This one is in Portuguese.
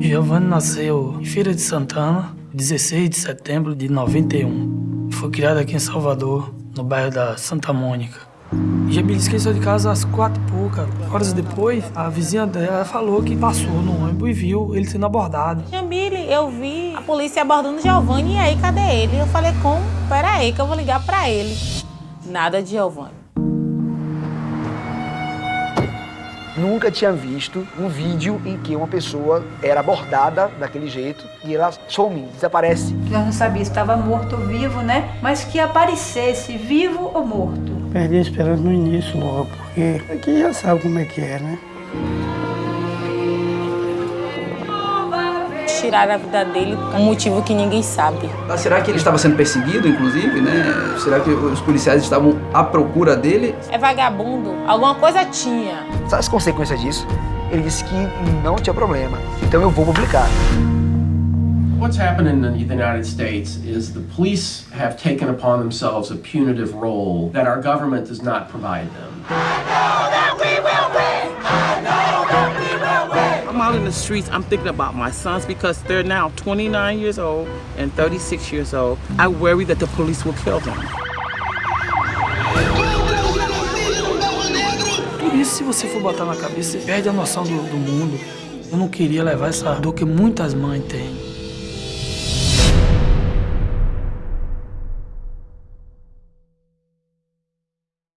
Giovanni nasceu em Feira de Santana, 16 de setembro de 91. Foi criado aqui em Salvador, no bairro da Santa Mônica. Jamile esqueceu de casa às quatro e pouca. Horas depois, a vizinha dela falou que passou no ônibus e viu ele sendo abordado. Jamile, eu vi a polícia abordando Giovanni e aí, cadê ele? Eu falei, como? Pera aí que eu vou ligar pra ele. Nada de Giovanni. Nunca tinha visto um vídeo em que uma pessoa era abordada daquele jeito e ela some, desaparece. Nós não sabíamos se estava morto ou vivo, né? Mas que aparecesse vivo ou morto. Perdi a esperança no início logo, porque aqui já sabe como é que é, né? Tiraram a vida dele por um motivo que ninguém sabe. Ah, será que ele estava sendo perseguido, inclusive, né? Será que os policiais estavam à procura dele? É vagabundo. Alguma coisa tinha. Sabe as consequências disso? Ele disse que não tinha problema, então eu vou publicar. What's happened in the United States is the police have taken upon themselves a punitive role that our government does not provide them. Out in the streets, I'm thinking about my sons because they're now 29 years old and 36 years old. I worry that the police will kill them. Por isso, se você for botar na cabeça, você perde a noção do, do mundo. Eu não queria levar essa dor que muitas mães têm.